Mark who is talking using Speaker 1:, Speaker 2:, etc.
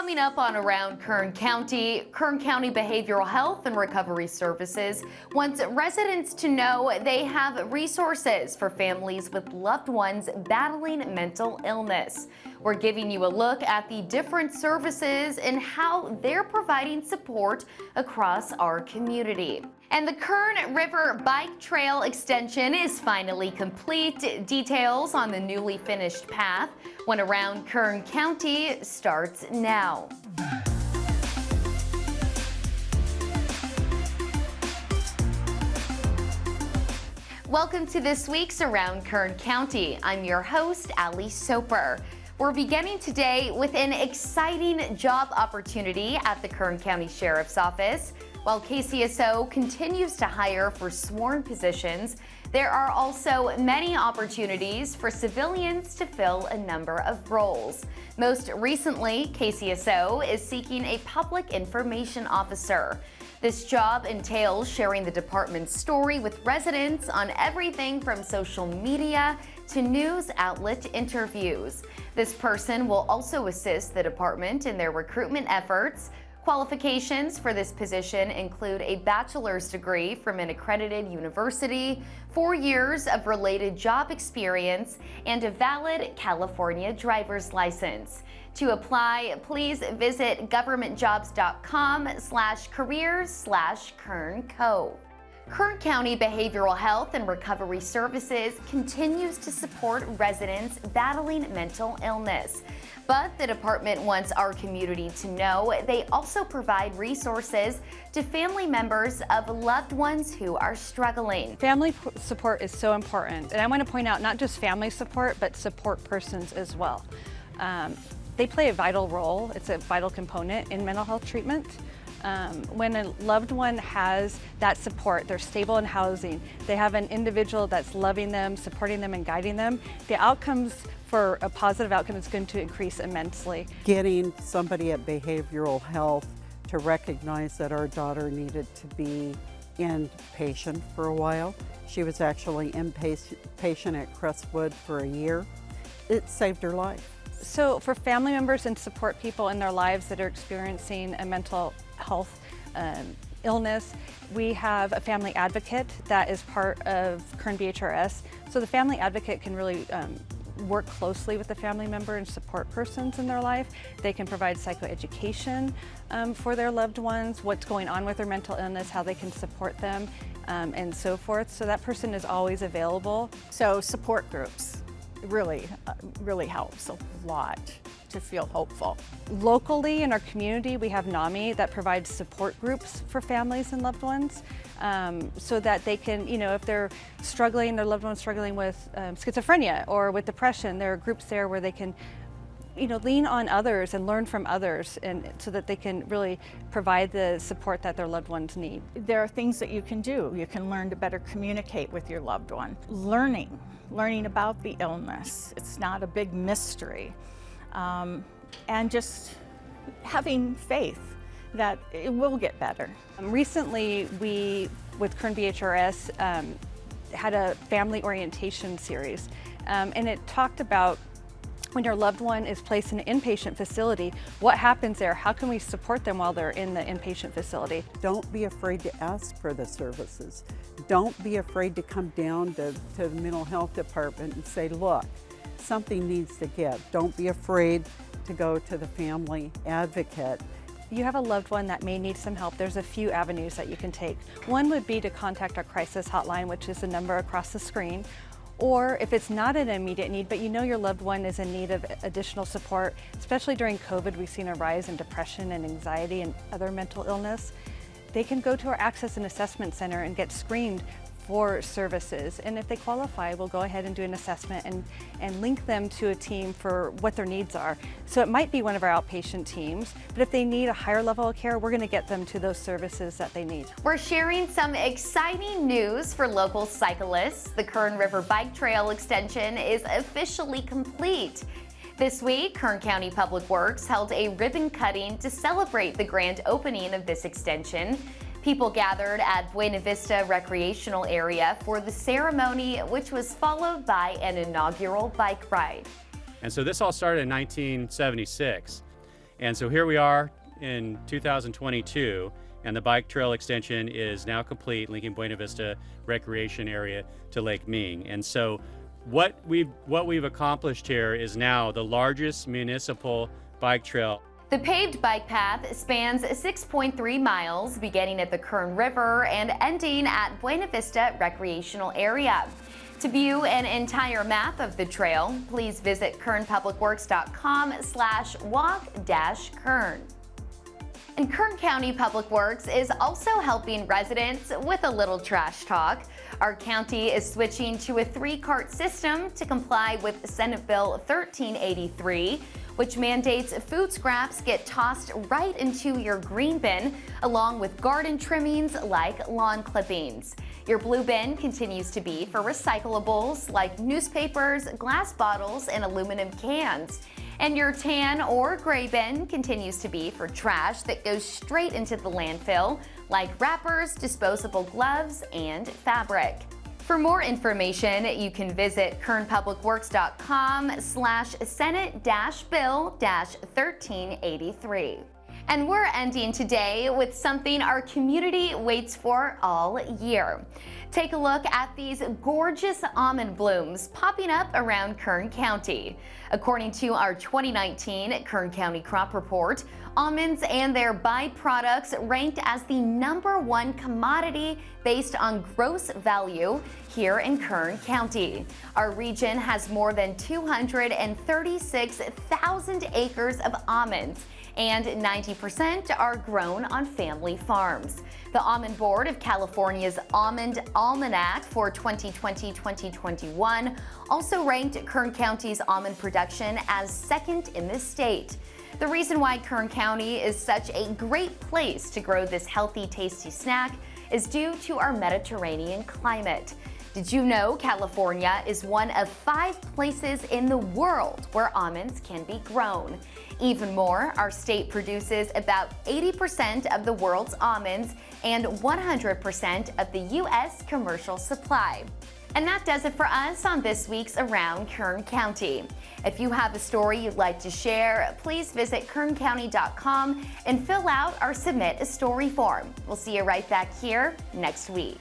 Speaker 1: Coming up on Around Kern County, Kern County Behavioral Health and Recovery Services wants residents to know they have resources for families with loved ones battling mental illness. We're giving you a look at the different services and how they're providing support across our community. And the Kern River Bike Trail extension is finally complete. Details on the newly finished path when around Kern County starts now. Welcome to this week's Around Kern County. I'm your host, Ali Soper. We're beginning today with an exciting job opportunity at the Kern County Sheriff's Office. While KCSO continues to hire for sworn positions, there are also many opportunities for civilians to fill a number of roles. Most recently, KCSO is seeking a public information officer. This job entails sharing the department's story with residents on everything from social media to news outlet interviews. This person will also assist the department in their recruitment efforts, Qualifications for this position include a bachelor's degree from an accredited university, four years of related job experience, and a valid California driver's license. To apply, please visit governmentjobs.com slash careers slash kernco. Kern County Behavioral Health and Recovery Services continues to support residents battling mental illness. But the department wants our community to know they also provide resources to family members of loved ones who are struggling.
Speaker 2: Family support is so important. And I want to point out not just family support, but support persons as well. Um, they play a vital role. It's a vital component in mental health treatment. Um, when a loved one has that support, they're stable in housing, they have an individual that's loving them, supporting them and guiding them, the outcomes for a positive outcome is going to increase immensely.
Speaker 3: Getting somebody at behavioral health to recognize that our daughter needed to be inpatient for a while. She was actually inpatient at Crestwood for a year. It saved her life.
Speaker 2: So for family members and support people in their lives that are experiencing a mental health um, illness, we have a family advocate that is part of Kern BHRS. So the family advocate can really um, work closely with the family member and support persons in their life. They can provide psychoeducation um, for their loved ones, what's going on with their mental illness, how they can support them, um, and so forth. So that person is always available.
Speaker 4: So support groups really, uh, really helps a lot to feel hopeful.
Speaker 2: Locally in our community, we have NAMI that provides support groups for families and loved ones um, so that they can, you know, if they're struggling, their loved one's struggling with um, schizophrenia or with depression, there are groups there where they can you know, lean on others and learn from others and so that they can really provide the support that their loved ones need.
Speaker 4: There are things that you can do. You can learn to better communicate with your loved one. Learning, learning about the illness. It's not a big mystery. Um, and just having faith that it will get better.
Speaker 2: Um, recently, we, with Kern BHRS, um, had a family orientation series, um, and it talked about when your loved one is placed in an inpatient facility, what happens there? How can we support them while they're in the inpatient facility?
Speaker 3: Don't be afraid to ask for the services. Don't be afraid to come down to, to the mental health department and say, look, something needs to give. Don't be afraid to go to the family advocate.
Speaker 2: You have a loved one that may need some help. There's a few avenues that you can take. One would be to contact our crisis hotline, which is the number across the screen, or if it's not an immediate need, but you know your loved one is in need of additional support, especially during COVID, we've seen a rise in depression and anxiety and other mental illness, they can go to our Access and Assessment Center and get screened for services. And if they qualify, we'll go ahead and do an assessment and, and link them to a team for what their needs are. So it might be one of our outpatient teams, but if they need a higher level of care, we're gonna get them to those services that they need.
Speaker 1: We're sharing some exciting news for local cyclists. The Kern River Bike Trail extension is officially complete. This week, Kern County Public Works held a ribbon cutting to celebrate the grand opening of this extension. People gathered at Buena Vista Recreational Area for the ceremony, which was followed by an inaugural bike ride.
Speaker 5: And so this all started in 1976. And so here we are in 2022, and the bike trail extension is now complete, linking Buena Vista Recreation Area to Lake Ming. And so what we've, what we've accomplished here is now the largest municipal bike trail
Speaker 1: The paved bike path spans 6.3 miles, beginning at the Kern River and ending at Buena Vista Recreational Area. To view an entire map of the trail, please visit kernpublicworks.com slash walk-kern. And Kern County Public Works is also helping residents with a little trash talk. Our county is switching to a three-cart system to comply with Senate Bill 1383, which mandates food scraps get tossed right into your green bin, along with garden trimmings like lawn clippings. Your blue bin continues to be for recyclables like newspapers, glass bottles, and aluminum cans. And your tan or gray bin continues to be for trash that goes straight into the landfill, like wrappers, disposable gloves, and fabric. For more information, you can visit kernpublicworks.com slash senate-bill-1383. And we're ending today with something our community waits for all year. Take a look at these gorgeous almond blooms popping up around Kern County. According to our 2019 Kern County Crop Report, almonds and their byproducts ranked as the number one commodity based on gross value here in Kern County. Our region has more than 236,000 acres of almonds and 90% are grown on family farms. The Almond Board of California's Almond Almanac for 2020-2021 also ranked Kern County's almond production as second in the state. The reason why Kern County is such a great place to grow this healthy, tasty snack is due to our Mediterranean climate. Did you know California is one of five places in the world where almonds can be grown? Even more, our state produces about 80% of the world's almonds and 100% of the U.S. commercial supply. And that does it for us on this week's Around Kern County. If you have a story you'd like to share, please visit kerncounty.com and fill out our Submit a Story form. We'll see you right back here next week.